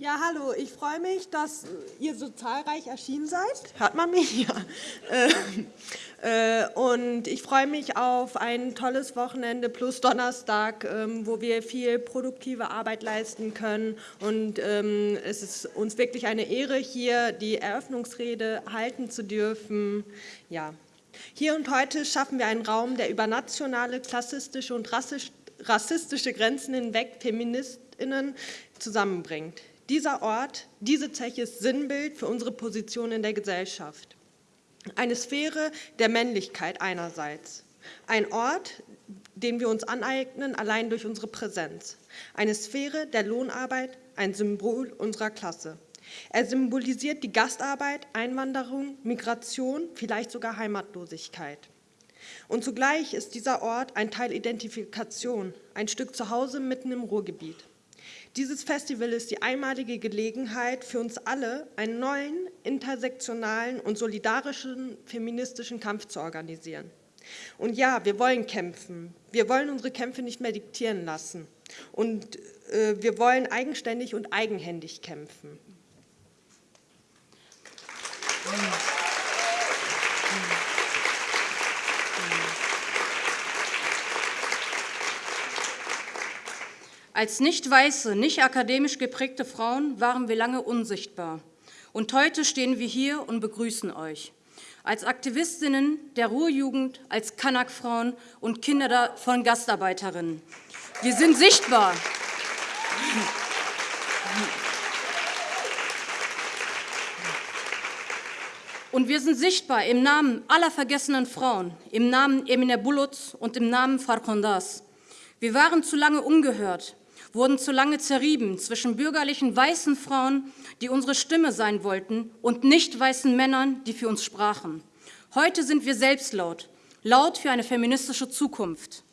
Ja, hallo. Ich freue mich, dass ihr so zahlreich erschienen seid. Hört man mich? Ja. Äh, äh, und ich freue mich auf ein tolles Wochenende plus Donnerstag, ähm, wo wir viel produktive Arbeit leisten können. Und ähm, es ist uns wirklich eine Ehre, hier die Eröffnungsrede halten zu dürfen. Ja. Hier und heute schaffen wir einen Raum, der über nationale, klassistische und rassistische Grenzen hinweg Feministinnen zusammenbringt. Dieser Ort, diese Zeche ist Sinnbild für unsere Position in der Gesellschaft. Eine Sphäre der Männlichkeit einerseits. Ein Ort, den wir uns aneignen, allein durch unsere Präsenz. Eine Sphäre der Lohnarbeit, ein Symbol unserer Klasse. Er symbolisiert die Gastarbeit, Einwanderung, Migration, vielleicht sogar Heimatlosigkeit. Und zugleich ist dieser Ort ein Teil Identifikation, ein Stück Zuhause mitten im Ruhrgebiet. Dieses Festival ist die einmalige Gelegenheit für uns alle, einen neuen, intersektionalen und solidarischen feministischen Kampf zu organisieren. Und ja, wir wollen kämpfen. Wir wollen unsere Kämpfe nicht mehr diktieren lassen. Und äh, wir wollen eigenständig und eigenhändig kämpfen. Als nicht weiße, nicht akademisch geprägte Frauen waren wir lange unsichtbar. Und heute stehen wir hier und begrüßen euch. Als Aktivistinnen der Ruhrjugend, als Kanak-Frauen und Kinder von Gastarbeiterinnen. Wir sind sichtbar. Und wir sind sichtbar im Namen aller vergessenen Frauen, im Namen Emine Bulut und im Namen Farkondas. Wir waren zu lange ungehört, wurden zu lange zerrieben zwischen bürgerlichen weißen Frauen, die unsere Stimme sein wollten, und nicht weißen Männern, die für uns sprachen. Heute sind wir selbst laut, laut für eine feministische Zukunft.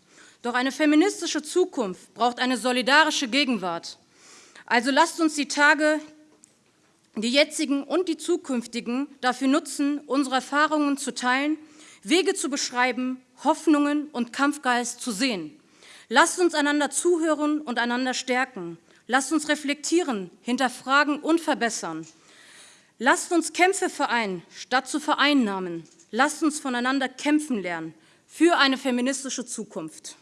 Doch eine feministische Zukunft braucht eine solidarische Gegenwart. Also lasst uns die Tage, die jetzigen und die zukünftigen, dafür nutzen, unsere Erfahrungen zu teilen, Wege zu beschreiben, Hoffnungen und Kampfgeist zu sehen. Lasst uns einander zuhören und einander stärken. Lasst uns reflektieren, hinterfragen und verbessern. Lasst uns Kämpfe vereinen, statt zu vereinnahmen. Lasst uns voneinander kämpfen lernen für eine feministische Zukunft.